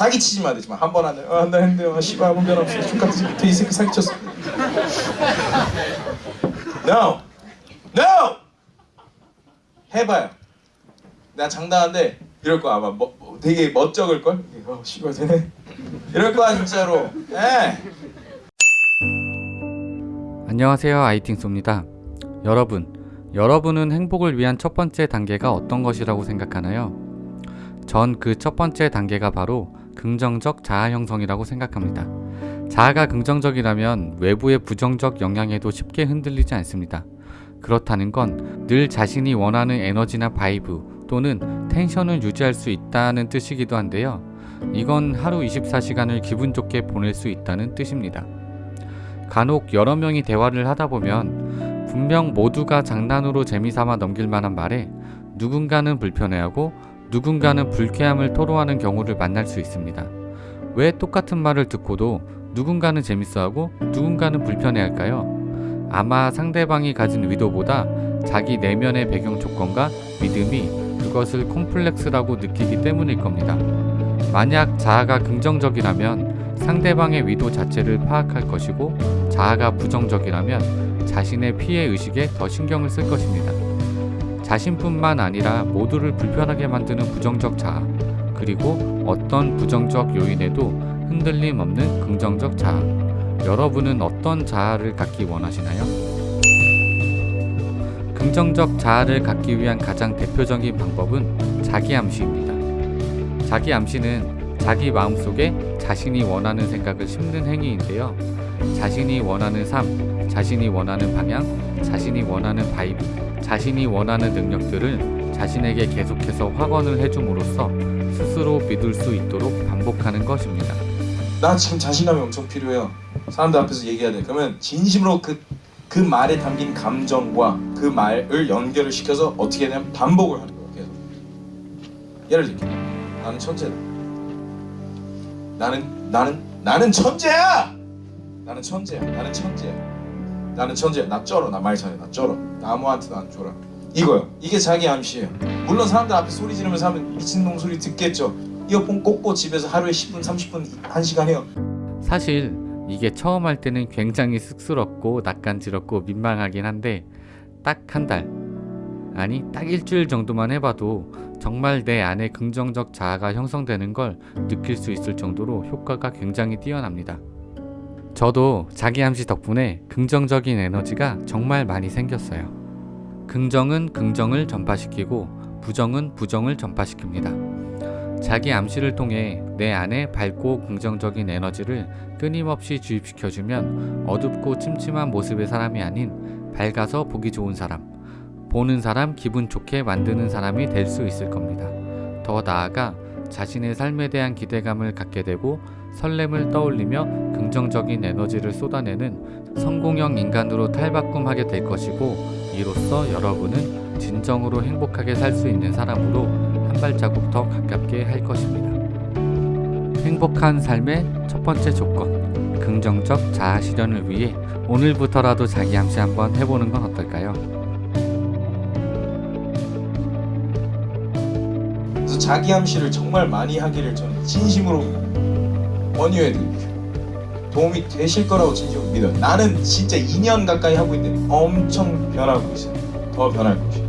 사기치지 마 되지만 한 번 안돼 아나 했는데 아 씨발 아무 변화 없어. 똑같은 돼이 새끼 사기쳤어. No. No. 해봐요. 나 장담한데 이럴 거야. 아마 뭐, 뭐 되게 멋쩍을걸? 어 씨발 되네. 이럴 거야 진짜로. 예. 안녕하세요. 아이팅소입니다. 여러분, 여러분은 행복을 위한 첫 번째 단계가 어떤 것이라고 생각하나요? 전 그 첫 번째 단계가 바로 긍정적 자아 형성이라고 생각합니다. 자아가 긍정적이라면 외부의 부정적 영향에도 쉽게 흔들리지 않습니다. 그렇다는 건 늘 자신이 원하는 에너지나 vibe 또는 tension을 유지할 수 있다는 뜻이기도 한데요. 이건 하루 24시간을 기분 좋게 보낼 수 있다는 뜻입니다. 간혹 여러 명이 대화를 하다 보면 분명 모두가 장난으로 재미삼아 넘길 만한 말에 누군가는 불편해하고 누군가는 불쾌함을 토로하는 경우를 만날 수 있습니다. 왜 똑같은 말을 듣고도 누군가는 재밌어하고 누군가는 불편해할까요? 아마 상대방이 가진 의도보다 자기 내면의 배경 조건과 믿음이 그것을 콤플렉스라고 느끼기 때문일 겁니다. 만약 자아가 긍정적이라면 상대방의 의도 자체를 파악할 것이고 자아가 부정적이라면 자신의 피해 의식에 더 신경을 쓸 것입니다. 자신뿐만 아니라 모두를 불편하게 만드는 부정적 자아, 그리고 어떤 부정적 요인에도 흔들림 없는 긍정적 자아. 여러분은 어떤 자아를 갖기 원하시나요? 긍정적 자아를 갖기 위한 가장 대표적인 방법은 자기암시입니다. 자기암시는 자기 마음속에 자신이 원하는 생각을 심는 행위인데요. 자신이 원하는 삶, 자신이 원하는 방향, 자신이 원하는 vibe, 자신이 원하는 능력들을 자신에게 계속해서 확언을 해줌으로써 스스로 믿을 수 있도록 반복하는 것입니다. 나 지금 자신감이 엄청 필요해요. 사람들 앞에서 얘기해야 돼. 그러면 진심으로 그, 그 말에 담긴 감정과 그 말을 연결을 시켜서 어떻게 하냐면 반복을 하는 거예요. 계속. 예를 들게. 나는 천재다. 나는 나는 나는 천재야. 나는 천재야. 나는 천재야. 나는 천재야. 나 쩔어. 나 말 잘해. 나 쩔어. 나 아무한테도 안 줘라. 이거요. 이게 자기 암시예요. 물론 사람들 앞에 소리 지르면서 하면 미친놈 소리 듣겠죠. 이어폰 꽂고 집에서 하루에 10분, 30분, 1시간 해요. 사실 이게 처음 할 때는 굉장히 쑥스럽고 낯간지럽고 민망하긴 한데 딱 한 달, 아니 딱 일주일 정도만 해봐도 정말 내 안에 긍정적 자아가 형성되는 걸 느낄 수 있을 정도로 효과가 굉장히 뛰어납니다. 저도 자기 암시 덕분에 긍정적인 에너지가 정말 많이 생겼어요. 긍정은 긍정을 전파시키고 부정은 부정을 전파시킵니다. 자기 암시를 통해 내 안에 밝고 긍정적인 에너지를 끊임없이 주입시켜주면 어둡고 침침한 모습의 사람이 아닌 밝아서 보기 좋은 사람, 보는 사람 기분 좋게 만드는 사람이 될 수 있을 겁니다. 더 나아가 자신의 삶에 대한 기대감을 갖게 되고 설렘을 떠올리며 긍정적인 에너지를 쏟아내는 성공형 인간으로 탈바꿈하게 될 것이고 이로써 여러분은 진정으로 행복하게 살 수 있는 사람으로 한 발자국 더 가깝게 할 것입니다. 행복한 삶의 첫 번째 조건, 긍정적 자아 실현을 위해 오늘부터라도 자기 암시 한번 해보는 건 어떨까요? 자기 암시를 정말 많이 하기를 저는 진심으로 권유해드립니다. 도움이 되실 거라고 진심으로 믿어요. 나는 진짜 2년 가까이 하고 있는데 엄청 변하고 있어요. 더 변할 것이에요.